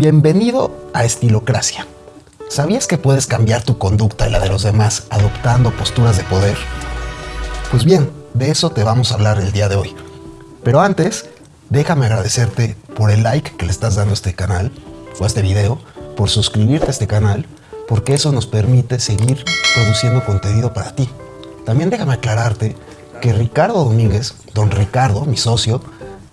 Bienvenido a Estilocracia. ¿Sabías que puedes cambiar tu conducta y la de los demás adoptando posturas de poder? Pues bien, de eso te vamos a hablar el día de hoy. Pero antes, déjame agradecerte por el like que le estás dando a este canal o a este video, por suscribirte a este canal, porque eso nos permite seguir produciendo contenido para ti. También déjame aclararte que Ricardo Domínguez, don Ricardo, mi socio,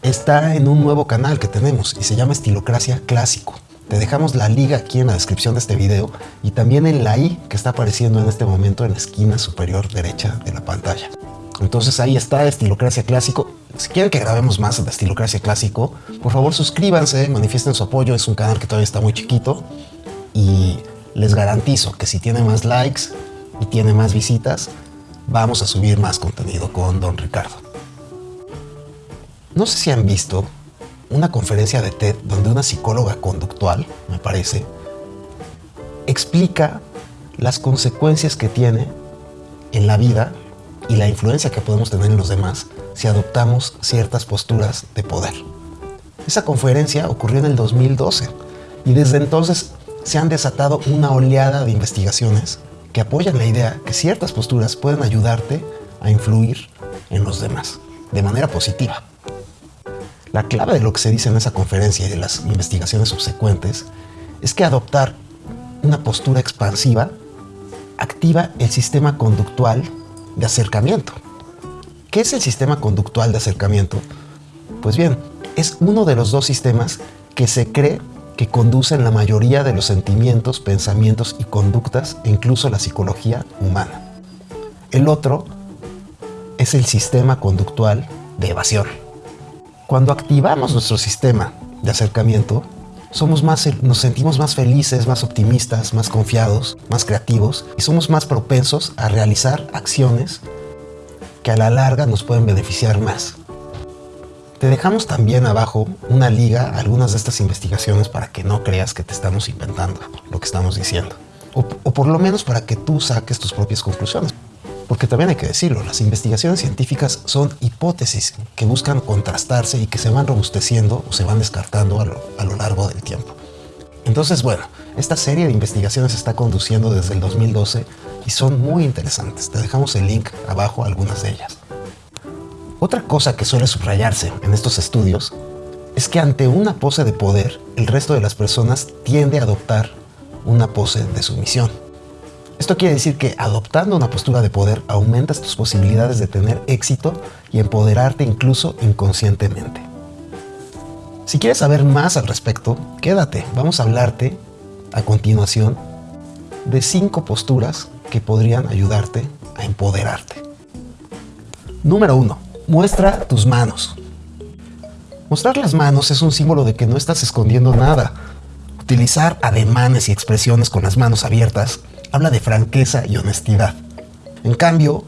está en un nuevo canal que tenemos y se llama Estilocracia Clásico. Te dejamos la liga aquí en la descripción de este video y también en la i que está apareciendo en este momento en la esquina superior derecha de la pantalla. Entonces ahí está Estilocracia Clásico. Si quieren que grabemos más de Estilocracia Clásico, por favor suscríbanse, manifiesten su apoyo. Es un canal que todavía está muy chiquito y les garantizo que si tiene más likes y tiene más visitas, vamos a subir más contenido con Don Ricardo. No sé si han visto una conferencia de TED donde una psicóloga conductual, me parece, explica las consecuencias que tiene en la vida y la influencia que podemos tener en los demás si adoptamos ciertas posturas de poder. Esa conferencia ocurrió en el 2012 y desde entonces se han desatado una oleada de investigaciones que apoyan la idea que ciertas posturas pueden ayudarte a influir en los demás de manera positiva. La clave de lo que se dice en esa conferencia y de las investigaciones subsecuentes es que adoptar una postura expansiva activa el sistema conductual de acercamiento. ¿Qué es el sistema conductual de acercamiento? Pues bien, es uno de los dos sistemas que se cree que conducen la mayoría de los sentimientos, pensamientos y conductas e incluso la psicología humana. El otro es el sistema conductual de evasión. Cuando activamos nuestro sistema de acercamiento, somos más, nos sentimos más felices, más optimistas, más confiados, más creativos y somos más propensos a realizar acciones que a la larga nos pueden beneficiar más. Te dejamos también abajo una liga a algunas de estas investigaciones para que no creas que te estamos inventando lo que estamos diciendo. O, o, por lo menos para que tú saques tus propias conclusiones. Porque también hay que decirlo, las investigaciones científicas son hipótesis que buscan contrastarse y que se van robusteciendo o se van descartando a lo, a lo largo del tiempo. Entonces, bueno, esta serie de investigaciones se está conduciendo desde el 2012 y son muy interesantes. Te dejamos el link abajo a algunas de ellas. Otra cosa que suele subrayarse en estos estudios es que ante una pose de poder, el resto de las personas tiende a adoptar una pose de sumisión. Esto quiere decir que adoptando una postura de poder aumentas tus posibilidades de tener éxito y empoderarte incluso inconscientemente. Si quieres saber más al respecto, quédate, vamos a hablarte a continuación de cinco posturas que podrían ayudarte a empoderarte. Número 1 Muestra tus manos. Mostrar las manos es un símbolo de que no estás escondiendo nada. Utilizar ademanes y expresiones con las manos abiertas habla de franqueza y honestidad. En cambio,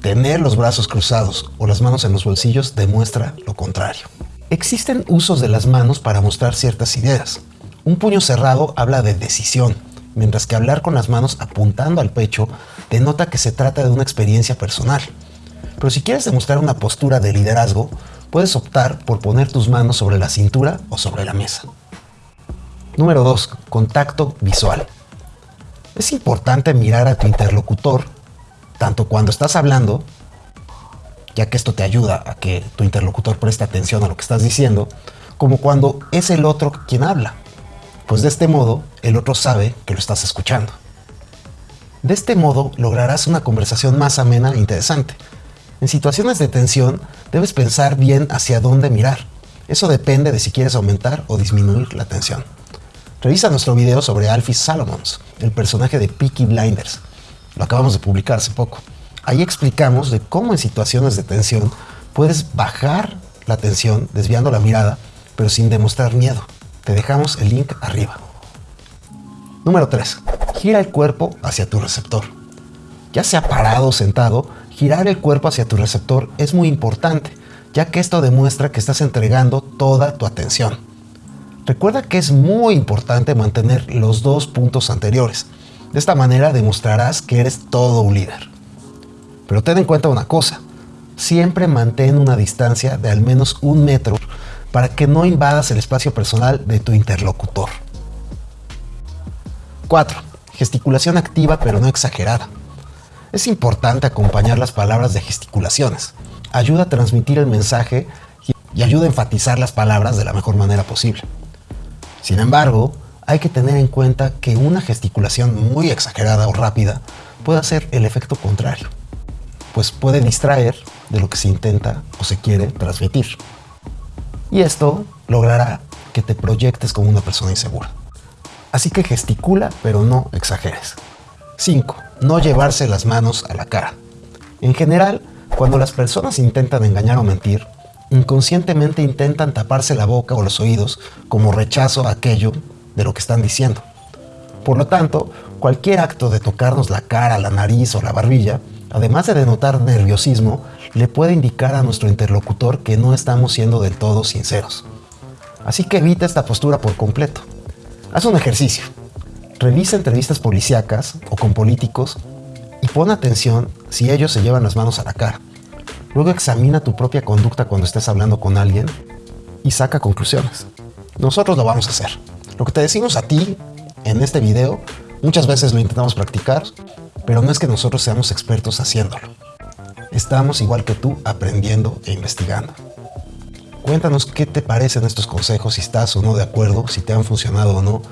tener los brazos cruzados o las manos en los bolsillos demuestra lo contrario. Existen usos de las manos para mostrar ciertas ideas. Un puño cerrado habla de decisión, mientras que hablar con las manos apuntando al pecho denota que se trata de una experiencia personal. Pero si quieres demostrar una postura de liderazgo, puedes optar por poner tus manos sobre la cintura o sobre la mesa. Número 2. Contacto visual. Es importante mirar a tu interlocutor, tanto cuando estás hablando, ya que esto te ayuda a que tu interlocutor preste atención a lo que estás diciendo, como cuando es el otro quien habla, pues de este modo el otro sabe que lo estás escuchando. De este modo lograrás una conversación más amena e interesante, en situaciones de tensión, debes pensar bien hacia dónde mirar. Eso depende de si quieres aumentar o disminuir la tensión. Revisa nuestro video sobre Alfie Salomons, el personaje de Peaky Blinders. Lo acabamos de publicar hace poco. Ahí explicamos de cómo en situaciones de tensión puedes bajar la tensión desviando la mirada, pero sin demostrar miedo. Te dejamos el link arriba. Número 3. Gira el cuerpo hacia tu receptor. Ya sea parado o sentado, Girar el cuerpo hacia tu receptor es muy importante, ya que esto demuestra que estás entregando toda tu atención. Recuerda que es muy importante mantener los dos puntos anteriores. De esta manera demostrarás que eres todo un líder. Pero ten en cuenta una cosa, siempre mantén una distancia de al menos un metro para que no invadas el espacio personal de tu interlocutor. 4. Gesticulación activa pero no exagerada. Es importante acompañar las palabras de gesticulaciones. Ayuda a transmitir el mensaje y ayuda a enfatizar las palabras de la mejor manera posible. Sin embargo, hay que tener en cuenta que una gesticulación muy exagerada o rápida puede hacer el efecto contrario, pues puede distraer de lo que se intenta o se quiere transmitir. Y esto logrará que te proyectes como una persona insegura. Así que gesticula, pero no exageres. 5. No llevarse las manos a la cara. En general, cuando las personas intentan engañar o mentir, inconscientemente intentan taparse la boca o los oídos como rechazo a aquello de lo que están diciendo. Por lo tanto, cualquier acto de tocarnos la cara, la nariz o la barbilla, además de denotar nerviosismo, le puede indicar a nuestro interlocutor que no estamos siendo del todo sinceros. Así que evita esta postura por completo. Haz un ejercicio. Revisa entrevistas policíacas o con políticos y pon atención si ellos se llevan las manos a la cara. Luego examina tu propia conducta cuando estés hablando con alguien y saca conclusiones. Nosotros lo vamos a hacer. Lo que te decimos a ti en este video, muchas veces lo intentamos practicar, pero no es que nosotros seamos expertos haciéndolo. Estamos igual que tú aprendiendo e investigando. Cuéntanos qué te parecen estos consejos, si estás o no de acuerdo, si te han funcionado o no.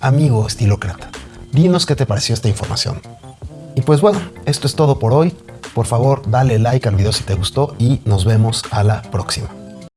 Amigo estilócrata, dinos qué te pareció esta información. Y pues bueno, esto es todo por hoy. Por favor, dale like al video si te gustó y nos vemos a la próxima.